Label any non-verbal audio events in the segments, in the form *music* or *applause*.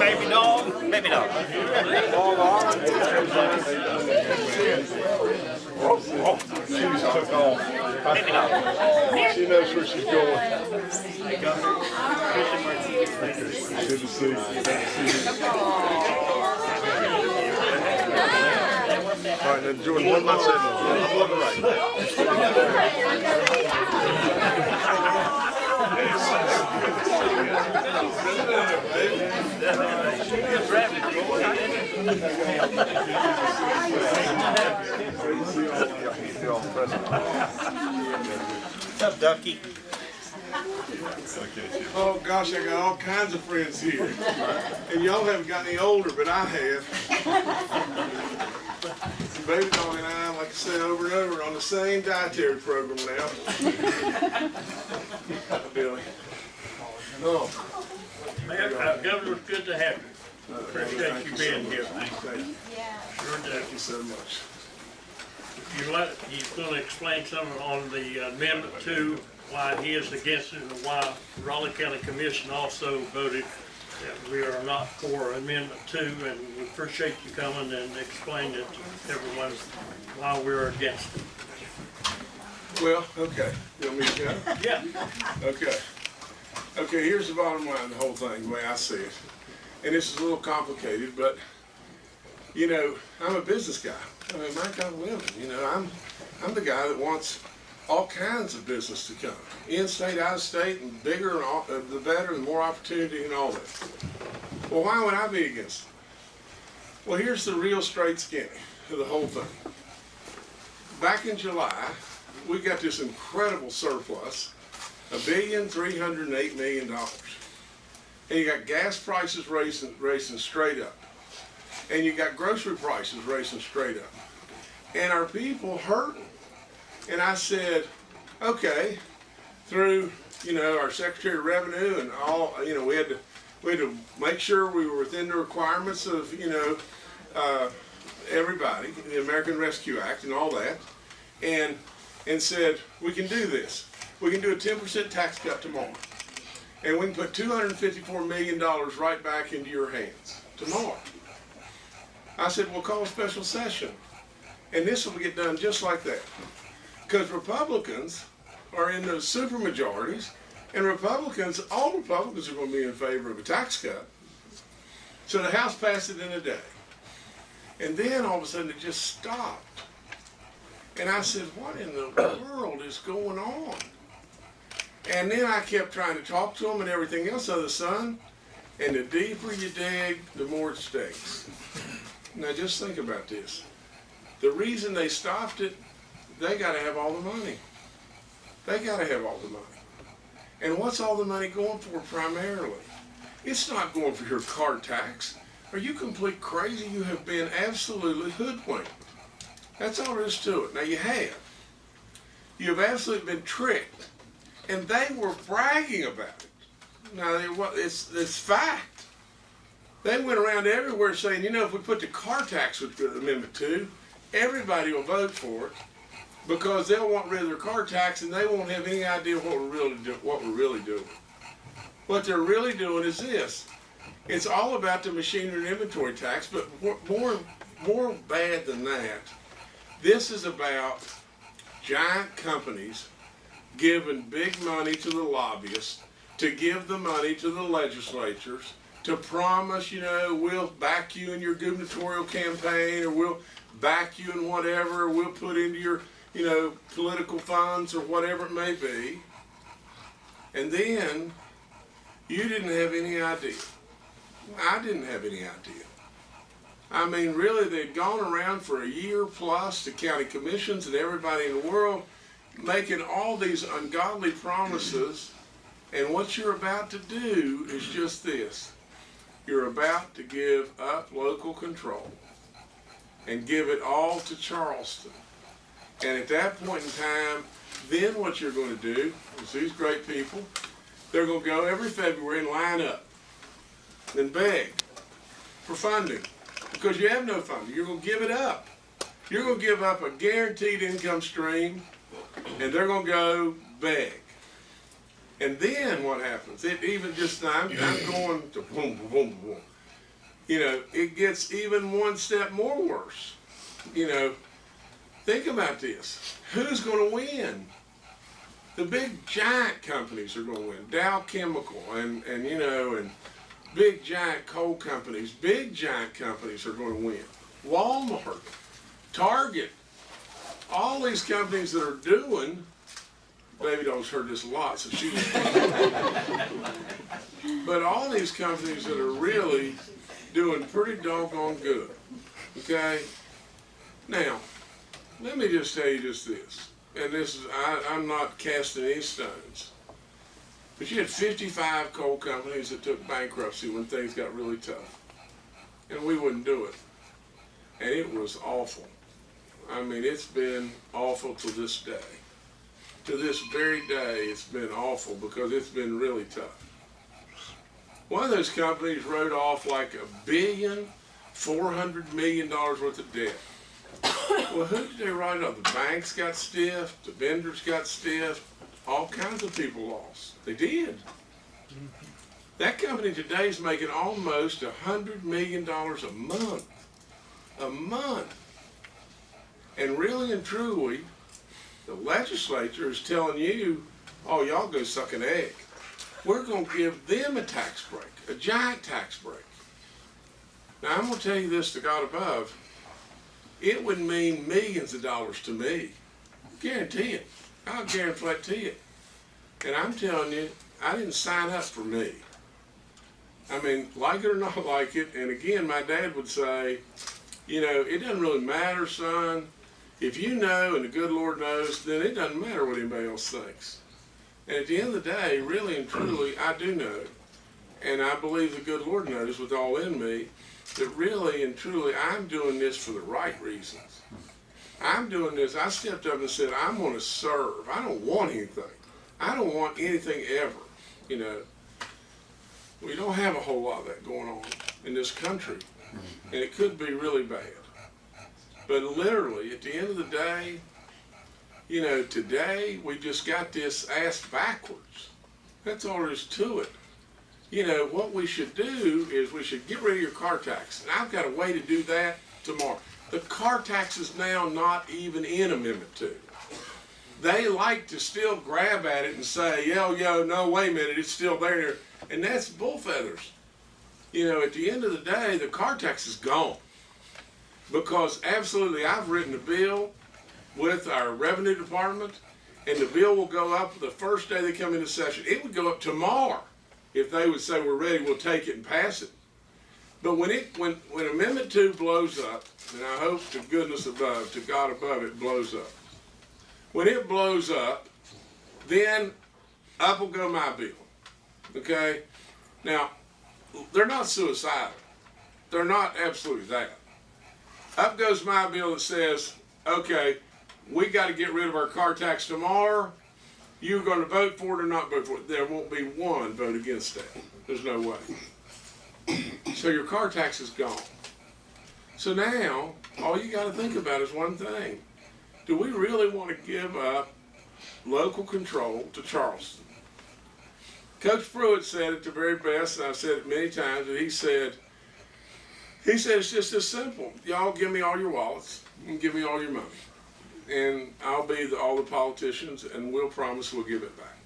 baby dog. Baby dog. She just took off. Baby dog. She knows where she's going. Good to see you. Good to see you. All right, now Jordan, what am I saying? What's up, Ducky? Oh gosh, I got all kinds of friends here. And y'all haven't got any older, but I have. Baby dog and I, like I said over and over, on the same dietary program now. Billy. Mayor, uh, Governor, it's good to have you. Appreciate you being here. thank you. Yeah. Sure do. Thank you so much. If You let, he's gonna explain something on the amendment to why he is against it and why Raleigh County Commission also voted that we are not for amendment two, and we appreciate you coming and explaining it to everyone why we're against it. Well, okay. You want me to go? Yeah, Okay. Okay, here's the bottom line, of the whole thing, the way I see it. And this is a little complicated, but, you know, I'm a business guy. I mean, my kind of living, you know, I'm, I'm the guy that wants all kinds of business to come. In-state, out-of-state, and bigger, and all, the better, and more opportunity and all that. Well, why would I be against it? Well, here's the real straight skinny of the whole thing. Back in July, we got this incredible surplus a billion three hundred and eight million dollars. And you got gas prices racing, racing straight up. And you got grocery prices racing straight up. And our people hurting. And I said, okay, through, you know, our Secretary of Revenue and all, you know, we had to, we had to make sure we were within the requirements of, you know, uh, everybody, the American Rescue Act and all that. And, and said, we can do this we can do a 10% tax cut tomorrow. And we can put $254 million right back into your hands tomorrow. I said, we'll call a special session. And this will get done just like that. Because Republicans are in those super majorities, and Republicans, all Republicans are going to be in favor of a tax cut. So the House passed it in a day. And then all of a sudden it just stopped. And I said, what in the world is going on? And then I kept trying to talk to them and everything else of the sun. And the deeper you dig, the more it stinks. Now just think about this. The reason they stopped it, they got to have all the money. They got to have all the money. And what's all the money going for primarily? It's not going for your car tax. Are you complete crazy? You have been absolutely hoodwinked. That's all there is to it. Now you have. You have absolutely been tricked and they were bragging about it. Now, it's, it's fact. They went around everywhere saying, you know, if we put the car tax with Amendment 2, everybody will vote for it because they'll want rid of their car tax and they won't have any idea what we're really, do, what we're really doing. What they're really doing is this. It's all about the machinery and inventory tax, but more, more bad than that, this is about giant companies giving big money to the lobbyists, to give the money to the legislatures, to promise, you know, we'll back you in your gubernatorial campaign or we'll back you in whatever, we'll put into your, you know, political funds or whatever it may be. And then you didn't have any idea. I didn't have any idea. I mean, really, they'd gone around for a year plus to county commissions and everybody in the world making all these ungodly promises, and what you're about to do is just this. You're about to give up local control and give it all to Charleston. And at that point in time, then what you're going to do is these great people, they're going to go every February and line up and beg for funding because you have no funding. You're going to give it up. You're going to give up a guaranteed income stream and they're going to go beg. And then what happens? It even just, I'm, I'm going to boom, boom, boom, boom. you know, it gets even one step more worse. You know, think about this. Who's going to win? The big giant companies are going to win. Dow Chemical and, and you know, and big giant coal companies, big giant companies are going to win. Walmart, Target, all these companies that are doing, Baby Doll's heard this a lot, so she. *laughs* but all these companies that are really doing pretty doggone good. Okay? Now, let me just tell you just this. And this is, I, I'm not casting any stones. But you had 55 coal companies that took bankruptcy when things got really tough. And we wouldn't do it. And it was awful. I mean, it's been awful to this day. To this very day, it's been awful because it's been really tough. One of those companies wrote off like a billion, four hundred million dollars worth of debt. Well, who did they write off? The banks got stiff, the vendors got stiff, all kinds of people lost. They did. That company today is making almost a hundred million dollars a month. A month. And really and truly, the legislature is telling you, oh, y'all go suck an egg. We're going to give them a tax break, a giant tax break. Now, I'm going to tell you this to God above. It would mean millions of dollars to me. I Guarantee it. I'll guarantee it. And I'm telling you, I didn't sign up for me. I mean, like it or not *laughs* like it, and again, my dad would say, you know, it doesn't really matter, son. If you know and the good Lord knows, then it doesn't matter what anybody else thinks. And at the end of the day, really and truly, I do know. And I believe the good Lord knows with all in me that really and truly I'm doing this for the right reasons. I'm doing this, I stepped up and said, I'm going to serve. I don't want anything. I don't want anything ever. You know, we don't have a whole lot of that going on in this country. And it could be really bad. But literally, at the end of the day, you know, today we just got this ass backwards. That's all there is to it. You know, what we should do is we should get rid of your car tax. And I've got a way to do that tomorrow. The car tax is now not even in Amendment 2. They like to still grab at it and say, yo, yo, no, wait a minute, it's still there. And that's bull feathers. You know, at the end of the day, the car tax is gone. Because absolutely, I've written a bill with our revenue department, and the bill will go up the first day they come into session. It would go up tomorrow if they would say we're ready, we'll take it and pass it. But when it when when Amendment Two blows up, and I hope to goodness above, to God above, it blows up. When it blows up, then up will go my bill. Okay, now they're not suicidal. They're not absolutely that. Up goes my bill that says, okay, we got to get rid of our car tax tomorrow. You're going to vote for it or not vote for it. There won't be one vote against that. There's no way. So your car tax is gone. So now, all you got to think about is one thing. Do we really want to give up local control to Charleston? Coach Pruitt said it the very best, and I've said it many times, and he said, he said it's just as simple. Y'all give me all your wallets and give me all your money. And I'll be the, all the politicians and we'll promise we'll give it back.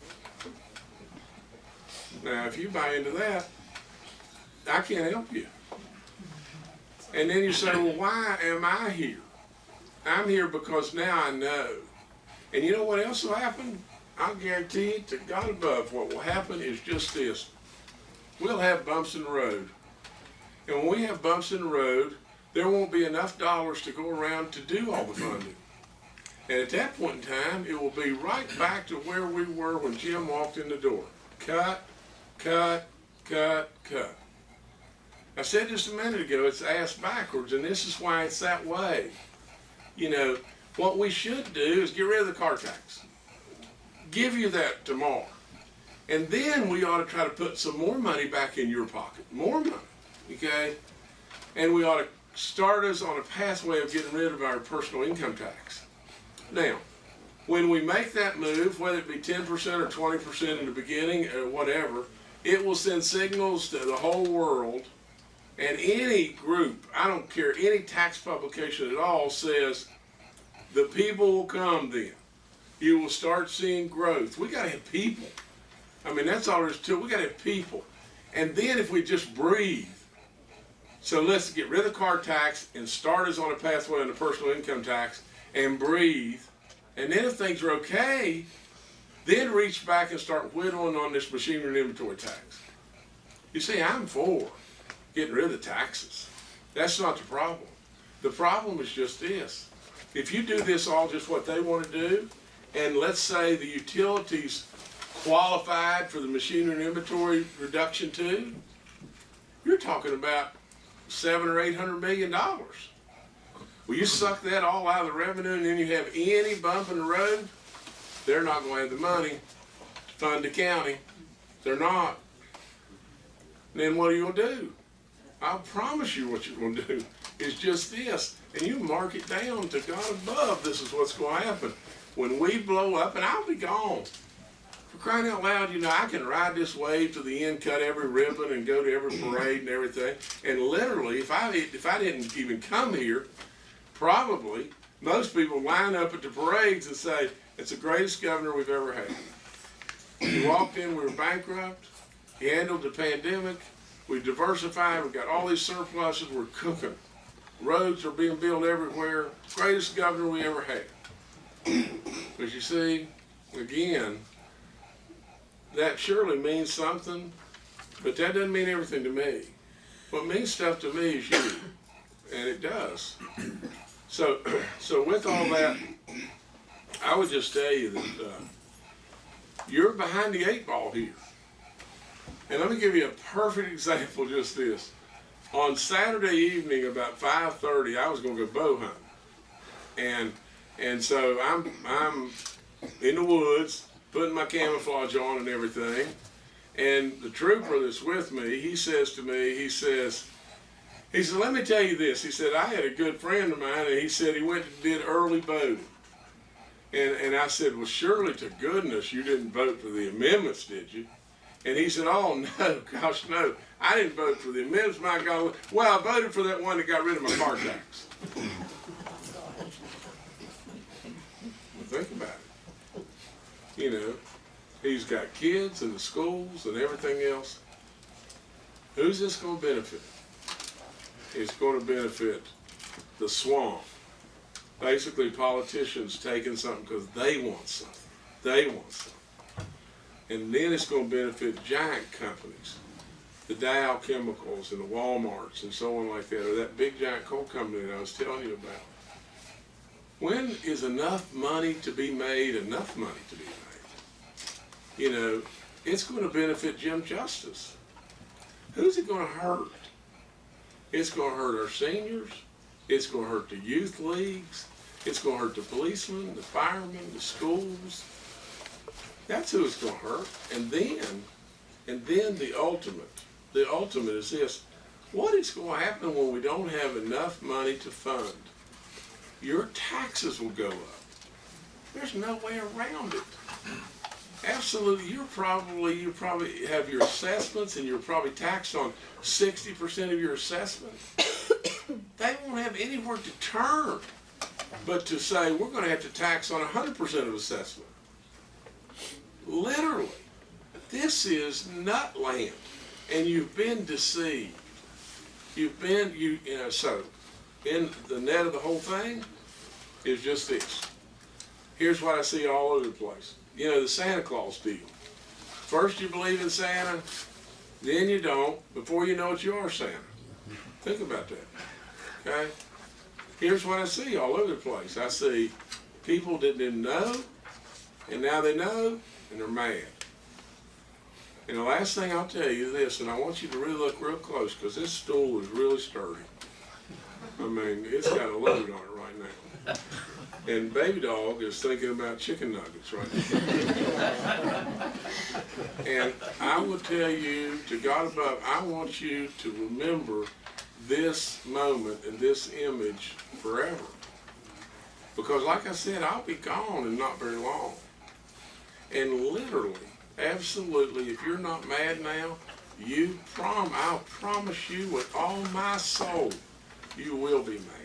Now, if you buy into that, I can't help you. And then you say, well, why am I here? I'm here because now I know. And you know what else will happen? I'll guarantee it to God above, what will happen is just this. We'll have bumps in the road. And when we have bumps in the road, there won't be enough dollars to go around to do all the funding. And at that point in time, it will be right back to where we were when Jim walked in the door. Cut, cut, cut, cut. I said just a minute ago, it's ass backwards, and this is why it's that way. You know, what we should do is get rid of the car tax. Give you that tomorrow. And then we ought to try to put some more money back in your pocket. More money. Okay? And we ought to start us on a pathway of getting rid of our personal income tax. Now, when we make that move, whether it be 10% or 20% in the beginning or whatever, it will send signals to the whole world And any group, I don't care, any tax publication at all says the people will come then. You will start seeing growth. We gotta have people. I mean, that's all there is to it. We gotta have people. And then if we just breathe, so let's get rid of the car tax and start us on a pathway on the personal income tax and breathe. And then if things are okay, then reach back and start whittling on this machinery and inventory tax. You see, I'm for getting rid of the taxes. That's not the problem. The problem is just this. If you do this all just what they want to do, and let's say the utilities qualified for the machinery and inventory reduction too, you're talking about seven or eight hundred million dollars. Well, you suck that all out of the revenue and then you have any bump in the road, they're not gonna have the money to fund the county. They're not. Then what are you gonna do? I promise you what you're gonna do is just this, and you mark it down to God above, this is what's gonna happen. When we blow up, and I'll be gone. For crying out loud, you know, I can ride this wave to the end, cut every ribbon, and go to every parade and everything. And literally, if I if I didn't even come here, probably most people line up at the parades and say, "It's the greatest governor we've ever had." He walked in, we were bankrupt. He handled the pandemic. We diversified. We got all these surpluses. We're cooking. Roads are being built everywhere. Greatest governor we ever had. But you see, again, that surely means something, but that doesn't mean everything to me. What means stuff to me is you, and it does. So, *clears throat* so with all that, I would just tell you that uh, you're behind the eight ball here. And let me give you a perfect *laughs* example. Just this: on Saturday evening, about five thirty, I was going to go bow hunting, and and so I'm I'm in the woods putting my camouflage on and everything. And the trooper that's with me, he says to me, he says, he said, let me tell you this. He said, I had a good friend of mine, and he said he went and did early voting. And, and I said, well, surely to goodness you didn't vote for the amendments, did you? And he said, oh, *laughs* no, gosh, no. I didn't vote for the amendments, my God. Well, I voted for that one that got rid of my car tax. Think about it. You know, he's got kids and the schools and everything else. Who's this going to benefit? It's going to benefit the swamp. Basically, politicians taking something because they want something. They want something. And then it's going to benefit giant companies, the Dow Chemicals and the Walmarts and so on like that, or that big giant coal company that I was telling you about. When is enough money to be made enough money to be made? You know, it's going to benefit Jim Justice. Who's it going to hurt? It's going to hurt our seniors. It's going to hurt the youth leagues. It's going to hurt the policemen, the firemen, the schools. That's who it's going to hurt. And then, and then the ultimate, the ultimate is this. What is going to happen when we don't have enough money to fund? Your taxes will go up. There's no way around it. Absolutely, you're probably you probably have your assessments and you're probably taxed on sixty percent of your assessment. *coughs* they won't have anywhere to turn but to say we're going to have to tax on hundred percent of assessment. Literally, this is nutland, and you've been deceived. You've been you you know so. In the net of the whole thing is just this. Here's what I see all over the place you know, the Santa Claus deal. First you believe in Santa, then you don't. Before you know it, you are Santa. Think about that. Okay? Here's what I see all over the place. I see people that didn't know, and now they know, and they're mad. And the last thing I'll tell you is this, and I want you to really look real close, because this stool is really sturdy. I mean, it's got a load on it right now. And baby dog is thinking about chicken nuggets right now. *laughs* and I will tell you, to God above, I want you to remember this moment and this image forever. Because like I said, I'll be gone in not very long. And literally, absolutely, if you're not mad now, you prom, I'll promise you with all my soul, you will be mad.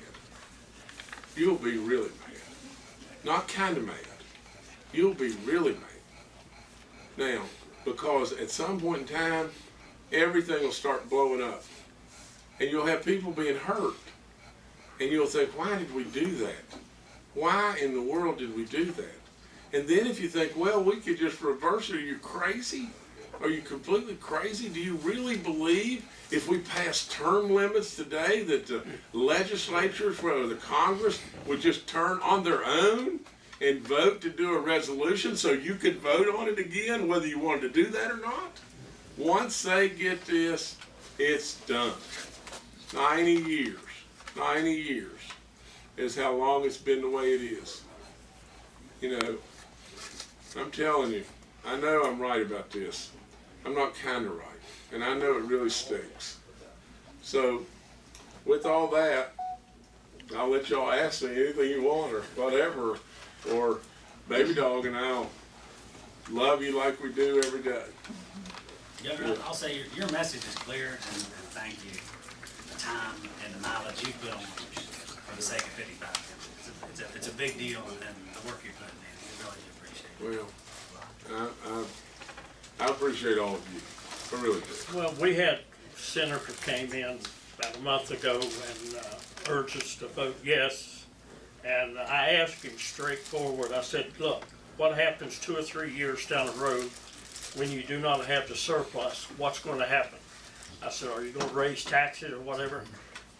You'll be really mad. Not kinda mad. You'll be really mad. Now, because at some point in time, everything will start blowing up. And you'll have people being hurt. And you'll think, why did we do that? Why in the world did we do that? And then if you think, well, we could just reverse it, are you crazy? Are you completely crazy? Do you really believe if we pass term limits today that the legislatures, whether the Congress, would just turn on their own and vote to do a resolution so you could vote on it again, whether you wanted to do that or not? Once they get this, it's done. 90 years. 90 years is how long it's been the way it is. You know, I'm telling you, I know I'm right about this. I'm not kind of right. And I know it really stinks. So, with all that, I'll let y'all ask me anything you want or whatever. Or Baby Dog and I'll love you like we do every day. Governor, I'll say your, your message is clear, and, and thank you. The time and the mileage you put on for the sake of fifty-five It's a, it's a, it's a big deal, and the work you're putting in, we really do appreciate it. Well, I, I, I appreciate all of you. I really do. Well, we had senator came in about a month ago and uh, urged us to vote yes. And I asked him straightforward, I said, look, what happens two or three years down the road when you do not have the surplus? What's gonna happen? I said, are you gonna raise taxes or whatever?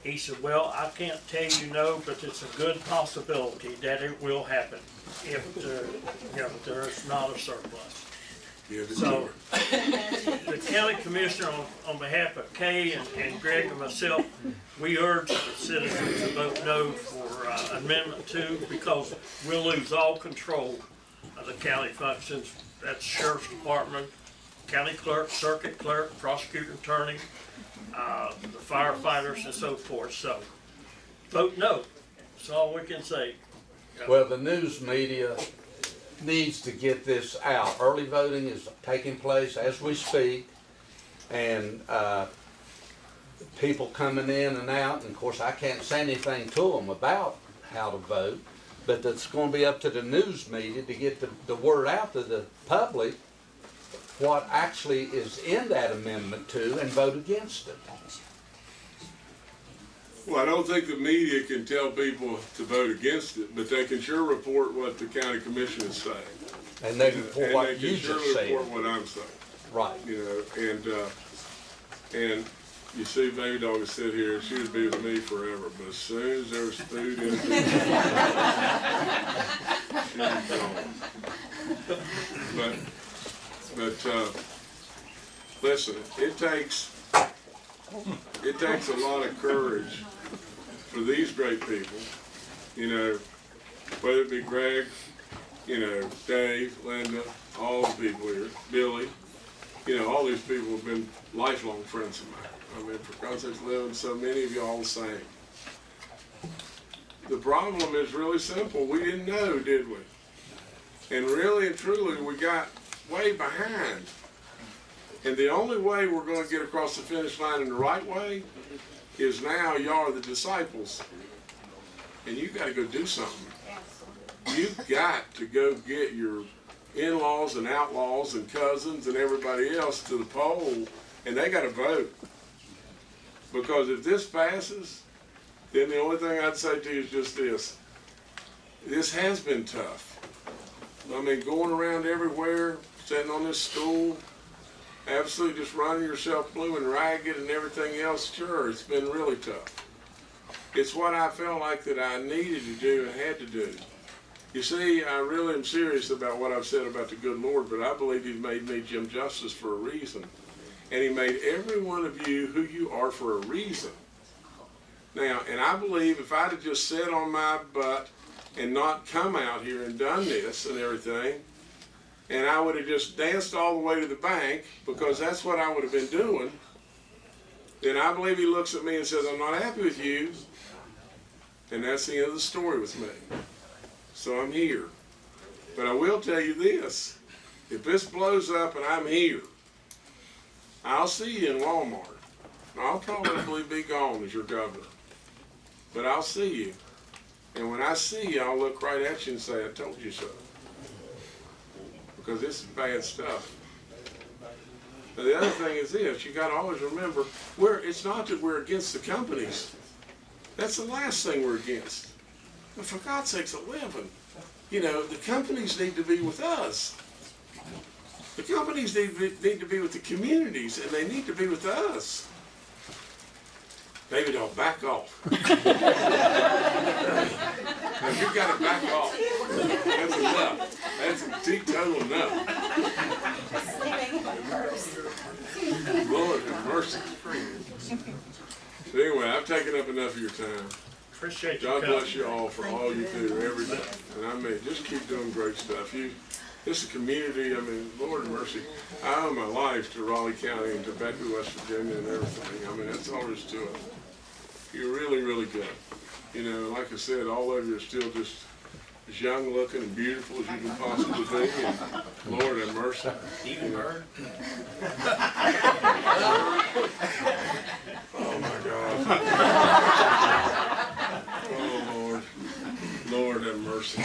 He said, well, I can't tell you no, but it's a good possibility that it will happen if, there- you know, there's not a surplus. The So, the county commissioner, on, on behalf of Kay and, and Greg and myself, we urge the citizens to vote no for uh, amendment two because we'll lose all control of the county functions. That's sheriff's department, county clerk, circuit clerk, prosecutor attorney, uh, the firefighters and so forth. So, vote no. That's all we can say. Well, the news media needs to get this out. Early voting is taking place as we speak. And, uh, people coming in and out, and of course, I can't say anything to them about how to vote. But it's gonna be up to the news media to get the, the word out to the public what actually is in that amendment two and vote against it. Well, I don't think the media can tell people to vote against it, but they can sure report what the county commission is saying. And they report And what they you can sure just said. report what I'm saying, Right. you know, and, uh, and you see Baby Dog has sit here, she would be with me forever, but as soon as there's food in *laughs* she's gone. But, but, uh, listen, it takes, it takes a lot of courage for these great people, you know, whether it be Greg, you know, Dave, Linda, all the people here, Billy, you know, all these people have been lifelong friends of mine. I mean, for God's sakes, living so many of y'all the same. The problem is really simple. We didn't know, did we? And really and truly, we got way behind. And the only way we're going to get across the finish line in the right way is now y'all are the disciples. And you got to go do something. You've got to go get your in-laws and outlaws and cousins and everybody else to the poll, and they got to vote. Because if this passes, then the only thing I'd say to you is just this. This has been tough. I mean, going around everywhere, sitting on this stool, absolutely just running yourself blue and ragged and everything else, sure, it's been really tough. It's what I felt like that I needed to do and had to do. You see, I really am serious about what I've said about the good Lord, but I believe He's made me Jim Justice for a reason. And He made every one of you who you are for a reason. Now, and I believe if I'd have just sat on my butt and not come out here and done this and everything, and I would have just danced all the way to the bank, because that's what I would have been doing, then I believe He looks at me and says, I'm not happy with you. And that's the end of the story with me. So I'm here. But I will tell you this if this blows up and I'm here, I'll see you in Walmart. I'll probably be gone as your governor. But I'll see you. And when I see you, I'll look right at you and say, I told you so. Because this is bad stuff. But the other thing is this, you gotta always remember, we're, it's not that we're against the companies. That's the last thing we're against. But for God's sakes, eleven, you know, the companies need to be with us. The companies need, need to be with the communities, and they need to be with us. David, I'll back off. *laughs* now, you gotta back off. That's enough. That's a teetotal enough. Lord have mercy. So anyway, I've taken up enough of your time. Appreciate you God coming. bless you all for all you do every day. And I mean, just keep doing great stuff. You, this is a community, I mean, Lord have mercy. I owe my life to Raleigh County and to Beckley, West Virginia and everything. I mean, that's all there is to it. You're really, really good. You know, like I said, all of you are still just as young looking and beautiful as you can possibly be. And Lord have mercy. Even Bird? Oh my God. *laughs* Oh Lord. Lord have mercy.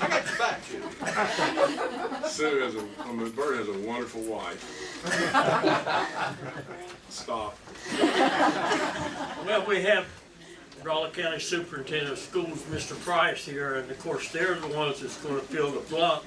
I got your back, Judy. Sue has a, I mean, Bert has a wonderful wife. Stop. Well, we have Raleigh County Superintendent of Schools, Mr. Price here, and of course, they're the ones that's gonna fill the blunt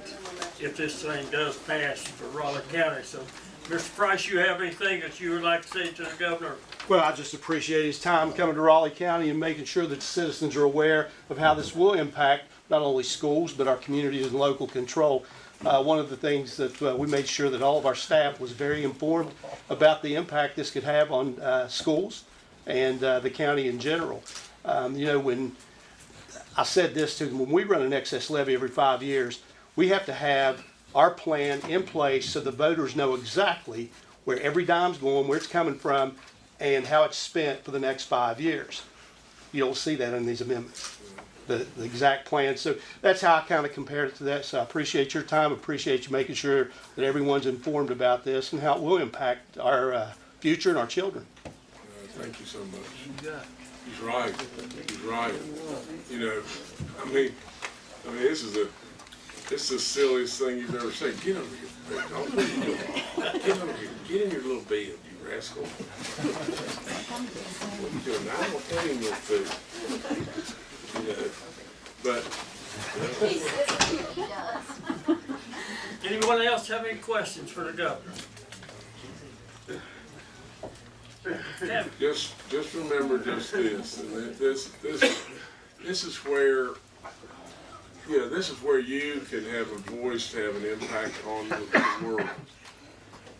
if this thing does pass for Raleigh County. So, Mr. Price, you have anything that you would like to say to the governor? Well, I just appreciate his time coming to Raleigh County and making sure that the citizens are aware of how this will impact not only schools, but our communities and local control. Uh, one of the things that uh, we made sure that all of our staff was very informed about the impact this could have on uh, schools and uh, the county in general. Um, you know, when I said this to them, when we run an excess levy every five years, we have to have our plan in place so the voters know exactly where every dime's going, where it's coming from, and how it's spent for the next five years. You don't see that in these amendments, the, the exact plan. So that's how I kind of compared it to that. So I appreciate your time, appreciate you making sure that everyone's informed about this and how it will impact our uh, future and our children. Uh, Thank you so much. He's right. He's right. You know, I mean, I mean, this is a, this is the silliest thing you've ever said. Get over here. Don't what are you doing? Get over here. Get in your little bed, you rascal. What are you doing? I don't have any more food. But Anyone else have any questions for the governor? Just, just remember just this, and that this, this, this is where, you this is where you can have a voice to have an impact on the the world.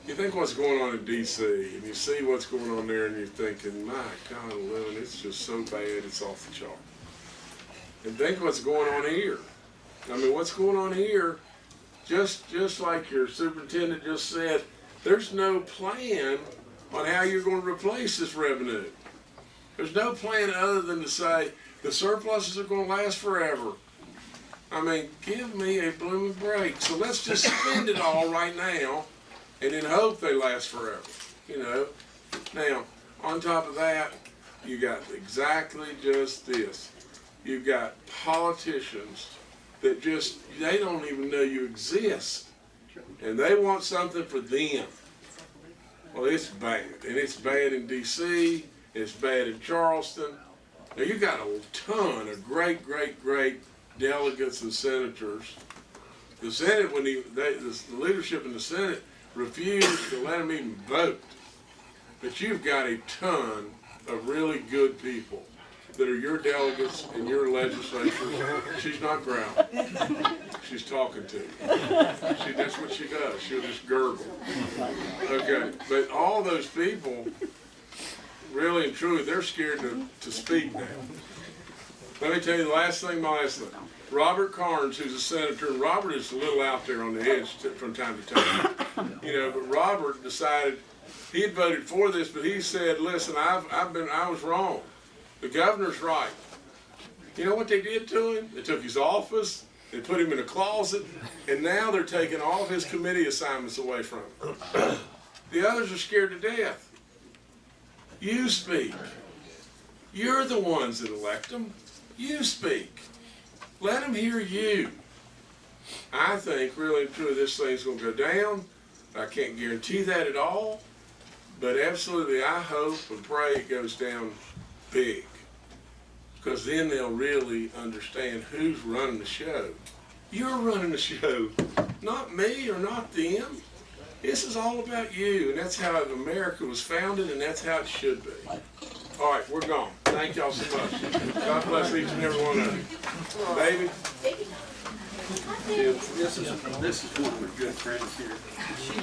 You think what's going on in DC, and you see what's going on there, and you're thinking, my God, Lynn, it's just so bad, it's off the chart. And think what's going on here. I mean, what's going on here, just, just like your superintendent just said, there's no plan on how you're going to replace this revenue. There's no plan other than to say the surpluses are going to last forever. I mean, give me a blooming break. So let's just spend it all right now and then hope they last forever. You know? Now, on top of that, you got exactly just this. You've got politicians that just, they don't even know you exist. And they want something for them. Well, it's bad, and it's bad in D.C. It's bad in Charleston. Now you got a ton of great, great, great delegates and senators. The Senate, when he, they, the leadership in the Senate refused to let them even vote. But you've got a ton of really good people that are your delegates in your legislature. She's not growling. She's talking to. She, that's what she does. She'll just gurgle. Okay, but all those people, really and truly, they're scared to, to speak now. Let me tell you the last thing, my last thing. Robert Karnes, who's a senator, and Robert is a little out there on the edge from time to time. You know, but Robert decided he had voted for this, but he said, "Listen, I've I've been I was wrong. The governor's right. You know what they did to him? They took his office, they put him in a closet, and now they're taking all of his committee assignments away from him. *clears throat* The others are scared to death. You speak. You're the ones that elect them. You speak. Let them hear you. I think really and truly this thing's gonna go down. I can't guarantee that at all. But absolutely, I hope and pray it goes down big. Because then they'll really understand who's running the show. You're running the show, not me or not them. This is all about you, and that's how America was founded, and that's how it should be. All right, we're gone. Thank y'all so much. God bless each and every one of you. Baby, This is, this is one of my good friends here. She